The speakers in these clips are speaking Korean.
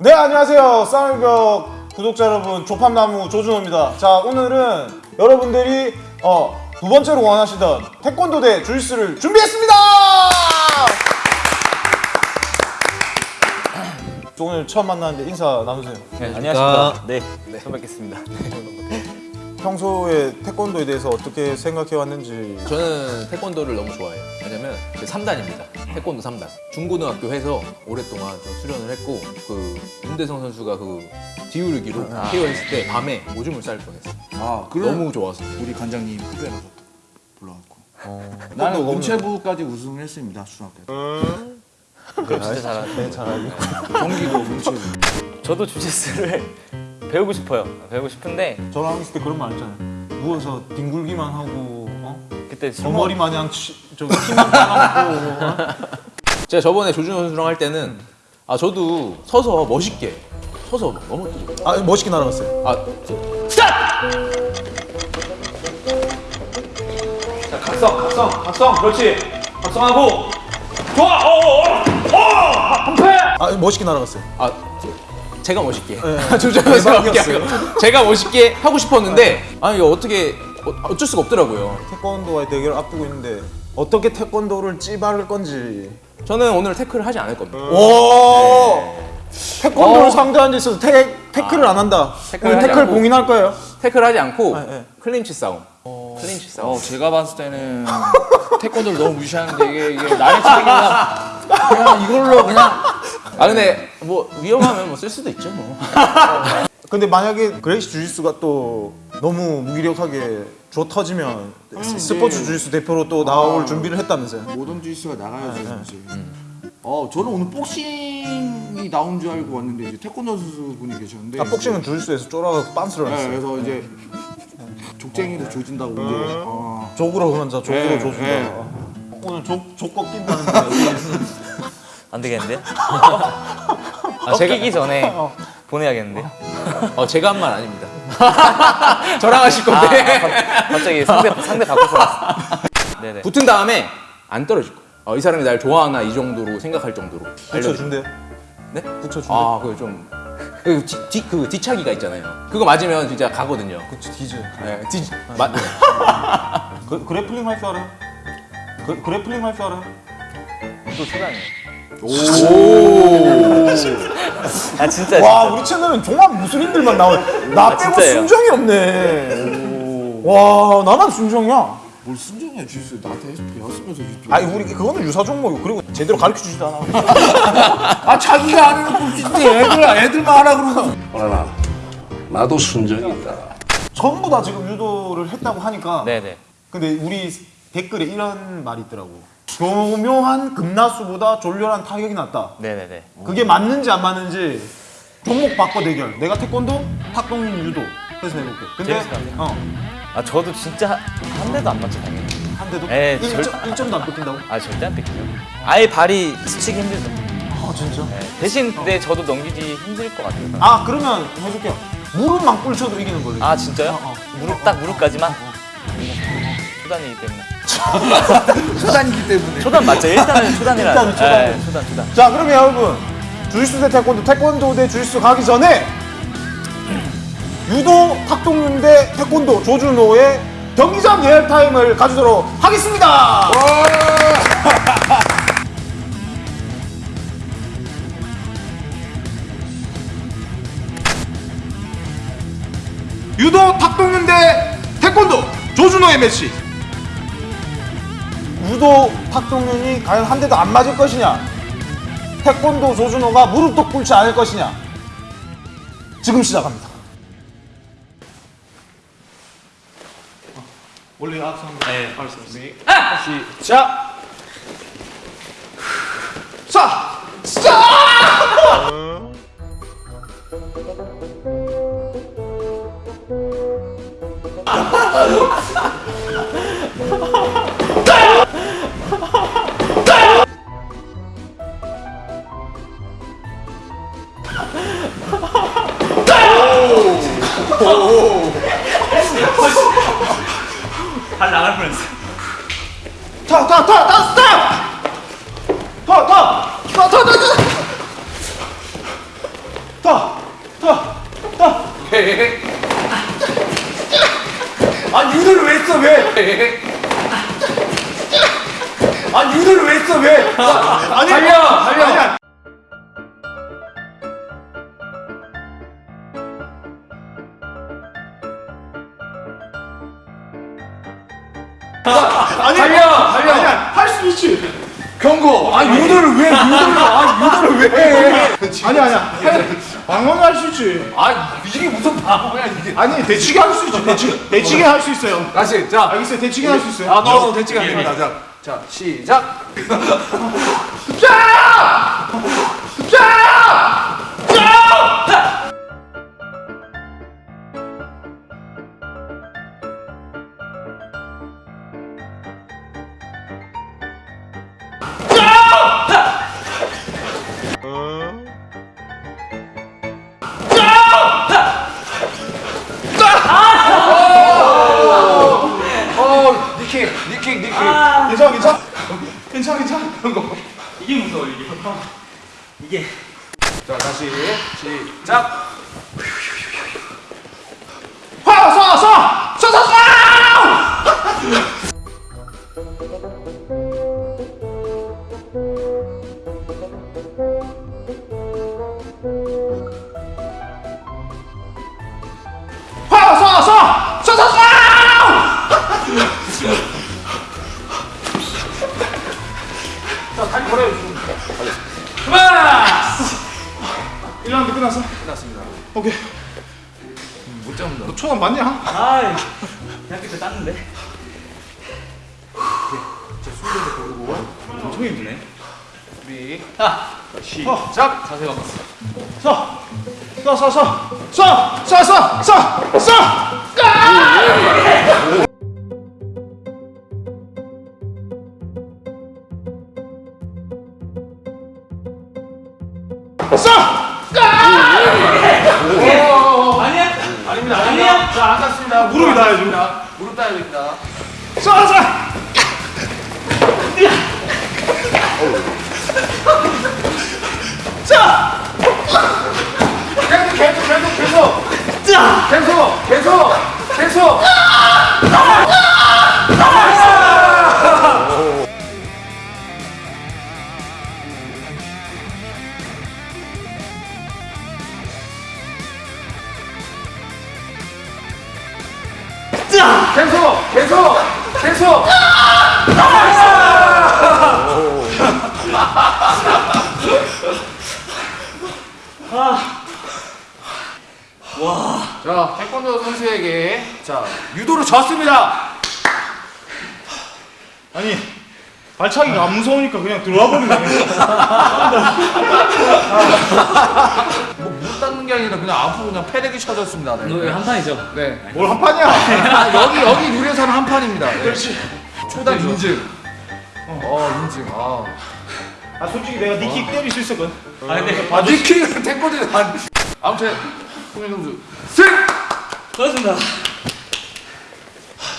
네 안녕하세요 쌍울벽 구독자 여러분 조팝나무 조준호입니다 자 오늘은 여러분들이 어, 두 번째로 원하시던 태권도 대 주짓수를 준비했습니다 오늘 처음 만나는데 인사 나누세요 네, 안녕하십니까. 네, 네, 처음 뵙겠습니다. 평소에 태권도에 대해서 어떻게 생각해 왔는지 저는 태권도를 너무 좋아해요. 왜냐면 제 3단입니다. 태권도 3단. 중고등학교 해서 오랫동안 좀 수련을 했고 그 윤대성 선수가 그 뒤우르기로 KO 했을 때 밤에 오줌을 쌀 뻔했어요. 아, 그럼 너무 좋았어. 우리 관장님 후배 가서 불러갖고. 어, 나는 문체부까지 우승을 했습니다 중학교 때. 그럼 진짜 잘하네. 잘 경기도 문체부. 저도 주짓수를 배우고 싶어요. 배우고 싶은데 저랑 있을 때 그런 말 했잖아요 누워서 뒹굴기만 하고 어? 그때 술 머리 마냥 치, 키만 따가고 어? 제가 저번에 조준호 선수랑 할 때는 아 저도 서서 멋있게 서서 넘어뜨려. 아 멋있게 날아갔어요 아 자, 각성, 각성, 각성, 그렇지. 각성하고. 좋아, 어, 어, 어, 어, 한패. 아 멋있게 날아갔어요 아 제가 멋있게 네. 조준호. 멋있게 제가 멋있게 하고 싶었는데 아 이거 어떻게 어- 어쩔 수가 없더라고요. 태권도와의 대결을 앞두고 있는데 어떻게 태권도를 쳐바를 건지 저는 오늘 태클을 하지 않을 겁니다. 오 태권도를 상대하는 데 있어서 태, 태클을 안 한다 태클을 오늘 태클 않고. 봉인할 거예요 태클 하지 않고 네, 네. 클린치 싸움. 클린치 싸움. 어, 제가 봤을 때는 태권도를 너무 무시하는데 이게, 이게 나의 책이 그냥, 그냥 이걸로 그냥 아 근데 뭐 위험하면 뭐 쓸 수도 있죠 뭐. 근데 만약에 그레이시 주짓수가 또 너무 무기력하게 줘 터지면 스포츠 주짓수 대표로 또 나올 준비를 했다면서요? 모던 주짓수가 나가야지 이제. 어, 저는 오늘 복싱이 나온 줄 알고 왔는데 이제 태권도 선수 분이 계셨는데 아 복싱은 주짓수에서 쫄아서 빤스를 네, 했어요. 그래서 이제 족쟁이로 조진다고 이제. 아, 족으로 그런자 족으로 네, 조진다. 네. 오늘 족, 족 꺾인다는데. 안 되겠는데? 아, 제가- 꺾이기 전에 보내야겠는데? 어 제가 한 말 아닙니다. 저랑 하실 아, 건데 아, 가- 갑자기 상대 상대 바꿔서 왔어. 네네. 붙은 다음에 안 떨어질 거예요. 어, 이 사람이 날 좋아하나 이 정도로 생각할 정도로. 알려드릴게요. 붙여준대 네? 붙여준대 아 그거 좀. 그, 뒤, 뒤, 그 뒤차기가 있잖아요. 그거 맞으면 진짜 가거든요. 그치 디즈 네, 뒤, 마, 그, 그래플링 할 줄 알아요? 그, 그래플링 할 줄 알아요? 또 초단이에요. 아 진짜 와 진짜. 우리 채널은 종합 무술인들만 나와 나 아, 빼고 진짜예요? 순정이 없네 와 나만 순정이야 뭘 순정이야 주짓수 나한테 배웠으면서 주짓수. 아니 우리 그거는 유사 종목이고 그리고 제대로 가르쳐 주지도 않아 아 자기가 안 해놓고 애들 애들만 하라 그러고 어라나 나도 순정이다. 전부 다 지금 유도를 했다고 하니까 네네. 근데 우리 댓글에 이런 말이 있더라고 교묘한 급나수보다 졸렬한 타격이 낫다 네네네. 그게 맞는지 안 맞는지 종목 바꿔 대결 내가 태권도 탁동인 유도 해서 해볼게 근데 같아요. 어, 아 저도 진짜 한 대도 안 맞죠 당연히. 한 대도 에이, 1점, 절- 1점도 안 뺏긴다고? 아 절대 안 뺏기죠. 아예 발이 스치기 힘들죠. 아 진짜? 네. 대신 근데 저도 넘기기 힘들 것 같아요. 아 그러면 해줄게요 무릎만 꿇쳐도 이기는 걸로 아 진짜요? 어, 어. 무릎 딱 무릎까지만? 초단이기 때문에. 초단이기 때문에 초단 맞죠? 일단은 초단이라. 일단은 초단. 네, 초단 초단. 자 그러면 여러분 주짓수 대 태권도 태권도 대 주짓수 가기 전에 유도 탁동윤 대 태권도 조준호의 경기장 예언 타임을 가지도록 하겠습니다 유도 탁동윤 대 태권도 조준호의 매치 유도 탁동윤이 과연 한 대도 안 맞을 것이냐? 태권도 조준호가 무릎도 꿇지 않을 것이냐? 지금 시작합니다. 원래 악수 네. 시작 자! 시작! 발 더, 더, 더, 더, 스톱! 더, 더, 더, 더, 더, 더, 더, 더, 더. 아, 유를 왜 써, 왜? 아, 유를 왜 써, 왜? 아, 아니, 달려, 달려. 있지. 경고. 아 유도를 왜 유도를 아 유도를 왜 해? 아니 아니야. 방어는 할 수 있지. 아 이게 무슨 방어야 이게? 아니 대치기 할 수 있지. 대치 대치기 할 수 있어요. 다시 자. 알겠어요. 대치기 할 수 있어요. 아, 너 대치가 안 됩니다. 자, 자, 시작. 어, 니킥. 괜찮아 괜찮아. 괜찮아 괜찮아. 이게 무서워 이게. 이게. 자, 다시 시작. 그만. 끝났습니다. 오케이. 못 잡는다. 너 초반 맞냐? 아, 대학교 때 땄는데. 엄청 힘드네. 준비. 시작. 자세가 맞어. 서. 서, 서, 서. 서, 서, 서, 서, 서. 무릎이 닿아야죠. 무릎 닿아야 됩니다. 서, 서. 계속, 계속, 계속. 자, 태권도 선수에게 자 유도로 졌습니다. 아니 발차기가 안 무서우니까 그냥 들어와 버리네. 뭐 못 닿는 게 아니라 그냥 앞으로 그냥 패대기 쳐졌습니다. 네. 너한 판이죠? 네. 뭘 한 판이야? 아, 여기 여기 유래사는 한 판입니다. 네. 그렇지. 초단 인증. 어, 인증. 아. 아 솔직히 내가 knee kick 때릴 수 있었거든. 아, 근데 아, knee kick 태권도 안. 아무튼 홍현 선수 승. 고맙습니다.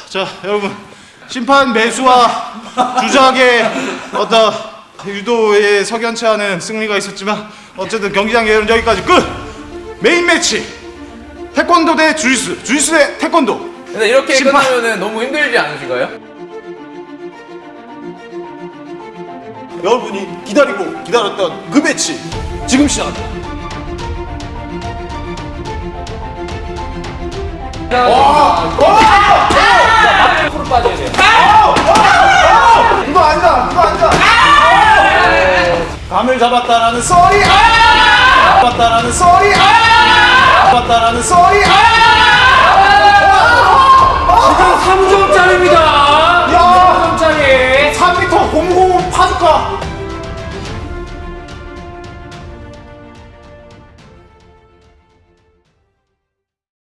자 여러분 심판 매수와 주작의 어떤 유도에 석연치 않은 승리가 있었지만 어쨌든 경기장 예언 여기까지 끝 메인 매치. 태권도 대 주짓수 주짓수 대 태권도. 근데 이렇게 심판- 끝나면은 너무 힘들지 않으신가요? 여러분이 기다리고 기다렸던 그 매치 지금 시작합니다 앞으로 빠져야 돼요. 그거 아니다 그거 아니다 감을 잡았다라는 소리. 잡았다라는 소리 남았다라는 소리 아! 아! 아! 지금 3점